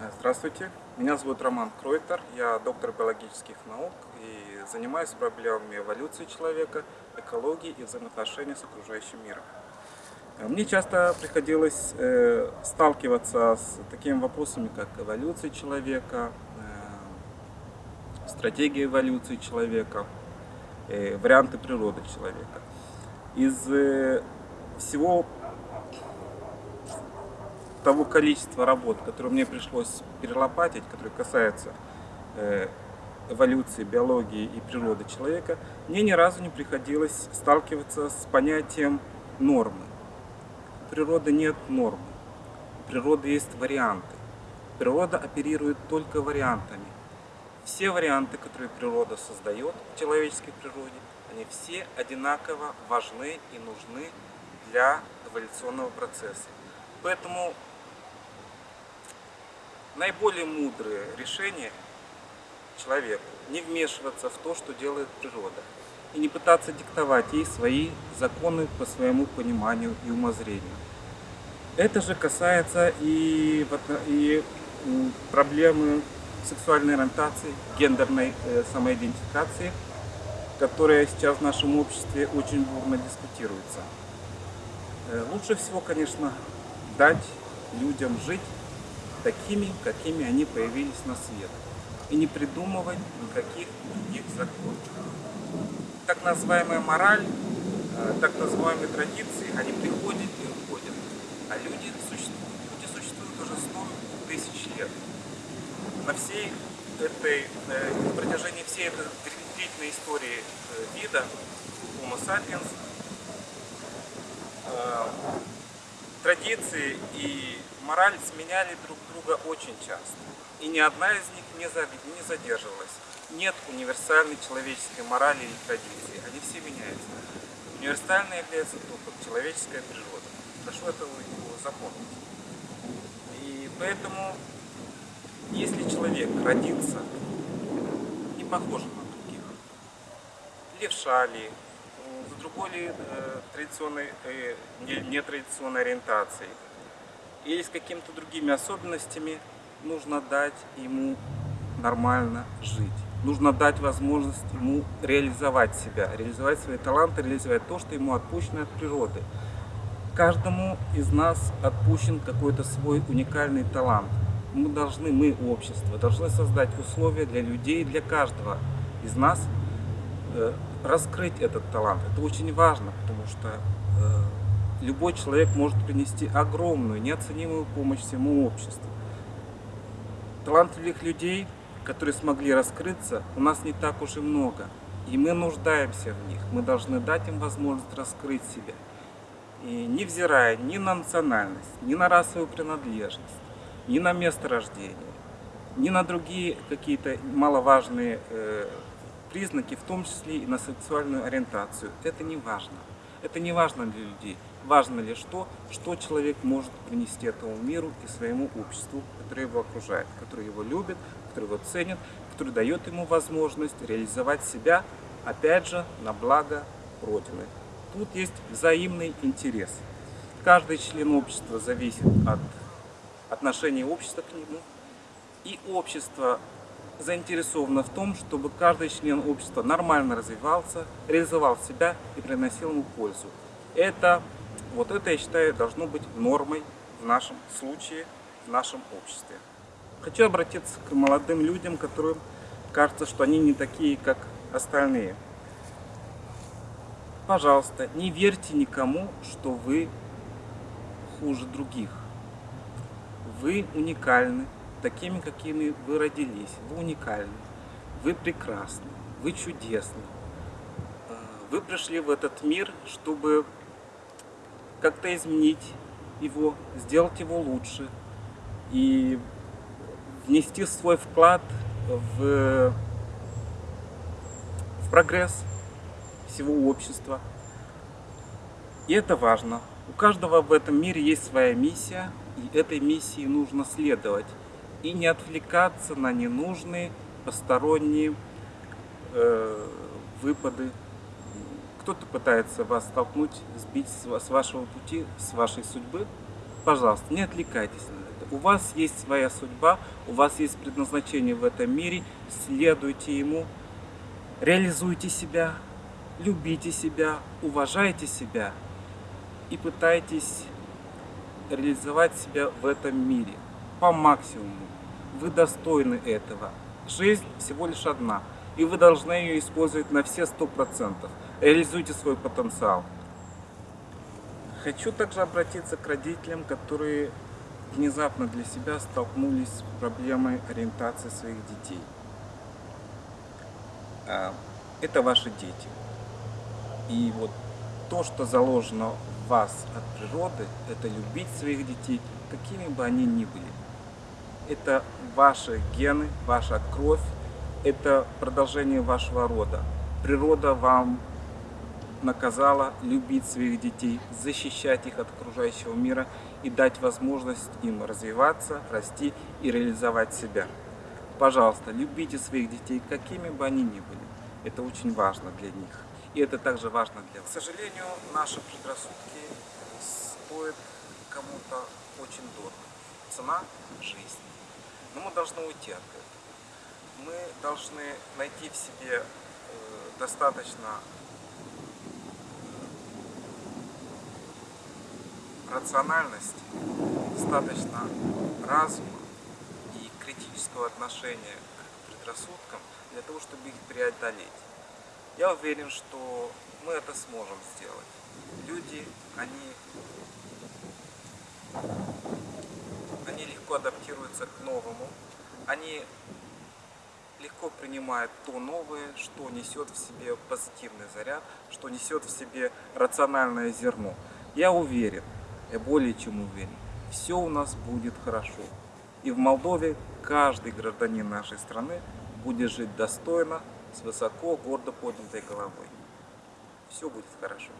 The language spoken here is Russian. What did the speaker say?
Э, здравствуйте, меня зовут Роман Кройтер, я доктор биологических наук и занимаюсь проблемами эволюции человека, экологии и взаимоотношений с окружающим миром. Э, мне часто приходилось э, сталкиваться с такими вопросами, как эволюция человека, стратегия эволюции человека, варианты природы человека. Из всего того количества работ, которые мне пришлось перелопатить, которые касаются э, эволюции, биологии и природы человека, мне ни разу не приходилось сталкиваться с понятием нормы. У природы нет нормы. У природы есть варианты. Природа оперирует только вариантами. Все варианты, которые природа создает в человеческой природе, они все одинаково важны и нужны для эволюционного процесса. Поэтому наиболее мудрое решение человеку не вмешиваться в то, что делает природа, и не пытаться диктовать ей свои законы по своему пониманию и умозрению. Это же касается и, и проблемы сексуальной ориентации, гендерной э, самоидентификации, которая сейчас в нашем обществе очень бурно дискутируется. Э, лучше всего, конечно, дать людям жить такими, какими они появились на свет. И не придумывать никаких других законов. Так называемая мораль, э, так называемые традиции, они приходят и уходят. А люди существуют. Люди существуют уже 100 тысяч лет. На всей этой, э, на протяжении всей этой длительной истории э, вида Homo sapiens традиции и мораль сменяли друг друга очень часто. И ни одна из них не задерживалась. Нет универсальной человеческой морали или традиции. Они все меняются. Универсальной является только человеческая природа. Прошу этого запомнить. И поэтому, если человек родится не похожим на других, левша ли, с другой ли э, традиционной, э, нетрадиционной ориентацией, или с какими-то другими особенностями, нужно дать ему нормально жить. Нужно дать возможность ему реализовать себя, реализовать свои таланты, реализовать то, что ему отпущено от природы. Каждому из нас отпущен какой-то свой уникальный талант. Мы должны, мы, общество, должны создать условия для людей, для каждого из нас э, раскрыть этот талант. Это очень важно, потому что э, любой человек может принести огромную, неоценимую помощь всему обществу. Талантливых людей, которые смогли раскрыться, у нас не так уж и много. И мы нуждаемся в них. Мы должны дать им возможность раскрыть себя. И невзирая ни на национальность, ни на расовую принадлежность, ни на место рождения, ни на другие какие-то маловажные э, признаки, в том числе и на сексуальную ориентацию. Это не важно. Это не важно для людей. Важно лишь то, что человек может принести этому миру и своему обществу, которое его окружает, которое его любит, которое его ценит, которое дает ему возможность реализовать себя, опять же, на благо Родины. Тут есть взаимный интерес. Каждый член общества зависит от отношения общества к нему, и общество заинтересовано в том, чтобы каждый член общества нормально развивался, реализовал себя и приносил ему пользу. Это, вот это, я считаю, должно быть нормой в нашем случае, в нашем обществе. Хочу обратиться к молодым людям, которым кажется, что они не такие, как остальные. Пожалуйста, не верьте никому, что вы хуже других. Вы уникальны, такими, какими вы родились. Вы уникальны, вы прекрасны, вы чудесны. Вы пришли в этот мир, чтобы как-то изменить его, сделать его лучше и внести свой вклад в, в прогресс всего общества. И это важно. У каждого в этом мире есть своя миссия, и этой миссии нужно следовать и не отвлекаться на ненужные посторонние э, выпады. Кто-то пытается вас столкнуть, сбить с вашего пути, с вашей судьбы. Пожалуйста, не отвлекайтесь на это. У вас есть своя судьба, у вас есть предназначение в этом мире, следуйте ему, реализуйте себя, любите себя, уважайте себя и пытайтесь реализовать себя в этом мире по максимуму. Вы достойны этого. Жизнь всего лишь одна, и вы должны ее использовать на все сто процентов. Реализуйте свой потенциал. Хочу также обратиться к родителям, которые внезапно для себя столкнулись с проблемой ориентации своих детей. А, Это ваши дети. И вот то, что заложено в вас от природы, это любить своих детей, какими бы они ни были. Это ваши гены, ваша кровь, это продолжение вашего рода. Природа вам наказала любить своих детей, защищать их от окружающего мира и дать возможность им развиваться, расти и реализовать себя. Пожалуйста, любите своих детей, какими бы они ни были. Это очень важно для них. И это также важно для вас. К сожалению, наши предрассудки стоят кому-то очень дорого. Цена – жизнь. Но мы должны уйти от этого. Мы должны найти в себе э, достаточно рациональности, достаточно разума и критического отношения к предрассудкам для того, чтобы их преодолеть. Я уверен, что мы это сможем сделать. Люди, они, они легко адаптируются к новому, они легко принимают то новое, что несет в себе позитивный заряд, что несет в себе рациональное зерно. Я уверен, я более чем уверен, все у нас будет хорошо. И в Молдове каждый гражданин нашей страны будет жить достойно, с высоко, гордо поднятой головой. Все будет хорошо.